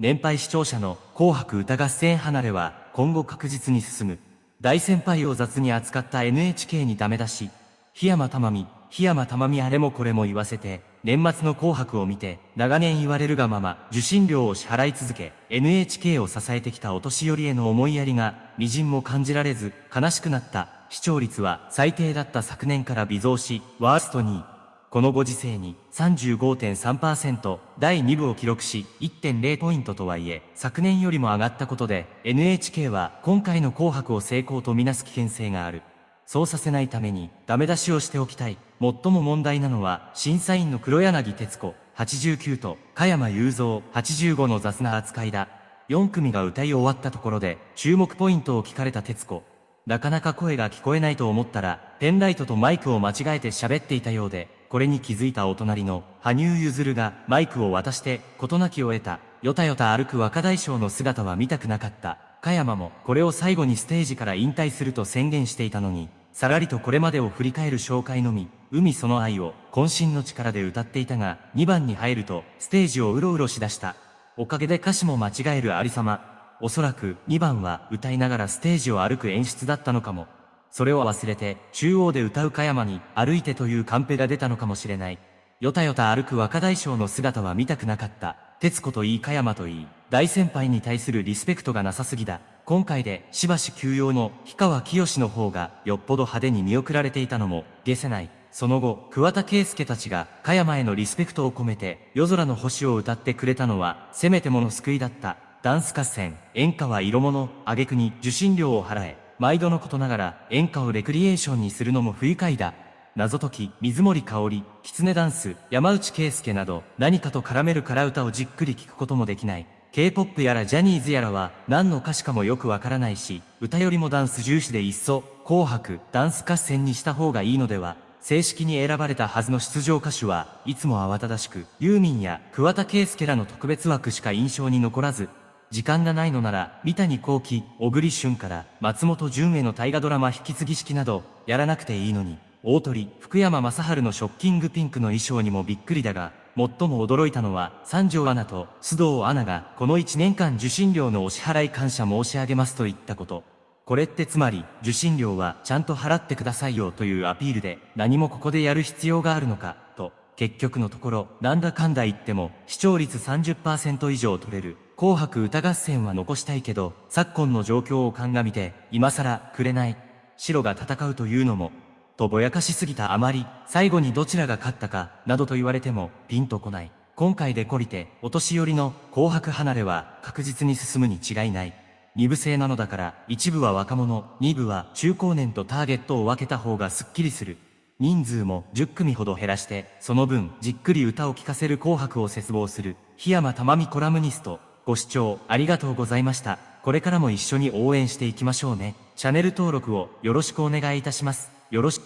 年配視聴者の紅白歌合戦離れは今後確実に進む。大先輩を雑に扱った NHK にダメ出し。檜山珠美、檜山珠美あれもこれも言わせて、年末の紅白を見て、長年言われるがまま、受信料を支払い続け、NHK を支えてきたお年寄りへの思いやりが、微塵も感じられず、悲しくなった。視聴率は最低だった昨年から微増し、ワースト2位。このご時世に35.3%第2部を記録し1.0ポイントとはいえ昨年よりも上がったことで NHK は今回の紅白を成功とみなす危険性がある。そうさせないためにダメ出しをしておきたい。最も問題なのは審査員の黒柳徹子89と加山雄三85の雑な扱いだ。4組が歌い終わったところで注目ポイントを聞かれた徹子。なかなか声が聞こえないと思ったらペンライトとマイクを間違えて喋っていたようでこれに気づいたお隣の羽生結弦がマイクを渡して事なきを得た、よたよた歩く若大将の姿は見たくなかった。加山もこれを最後にステージから引退すると宣言していたのに、さらりとこれまでを振り返る紹介のみ、海その愛を渾身の力で歌っていたが、2番に入るとステージをうろうろしだした。おかげで歌詞も間違えるありさま。おそらく2番は歌いながらステージを歩く演出だったのかも。それを忘れて、中央で歌う加山に、歩いてというカンペが出たのかもしれない。よたよた歩く若大将の姿は見たくなかった。徹子といい加山といい、大先輩に対するリスペクトがなさすぎだ。今回で、しばし休養の氷川きよしの方が、よっぽど派手に見送られていたのも、消せない。その後、桑田佳祐たちが、加山へのリスペクトを込めて、夜空の星を歌ってくれたのは、せめてもの救いだった。ダンス合戦、演歌は色物、挙句に受信料を払え。毎度のことながら演歌をレクリエーションにするのも不愉快だ。謎解き、水森香織、狐ダンス、山内圭介など何かと絡めるから歌をじっくり聴くこともできない。K-POP やらジャニーズやらは何の歌詞かもよくわからないし、歌よりもダンス重視でいっそ、紅白、ダンス合戦にした方がいいのでは正式に選ばれたはずの出場歌手はいつも慌ただしく、ユーミンや桑田佳祐らの特別枠しか印象に残らず、時間がないのなら、三谷幸喜、小栗旬から松本潤への大河ドラマ引き継ぎ式など、やらなくていいのに、大鳥、福山雅治のショッキングピンクの衣装にもびっくりだが、最も驚いたのは、三条アナと須藤アナが、この1年間受信料のお支払い感謝申し上げますと言ったこと。これってつまり、受信料はちゃんと払ってくださいよというアピールで、何もここでやる必要があるのか、結局のところ、なんだかんだ言っても、視聴率30%以上取れる、紅白歌合戦は残したいけど、昨今の状況を鑑みて、今更、くれない。白が戦うというのも、とぼやかしすぎたあまり、最後にどちらが勝ったか、などと言われても、ピンとこない。今回で懲りて、お年寄りの紅白離れは確実に進むに違いない。二部制なのだから、一部は若者、二部は中高年とターゲットを分けた方がすっきりする。人数も10組ほど減らして、その分、じっくり歌を聴かせる紅白を切望する、檜山珠美コラムニスト、ご視聴ありがとうございました。これからも一緒に応援していきましょうね。チャンネル登録をよろしくお願いいたします。よろしく。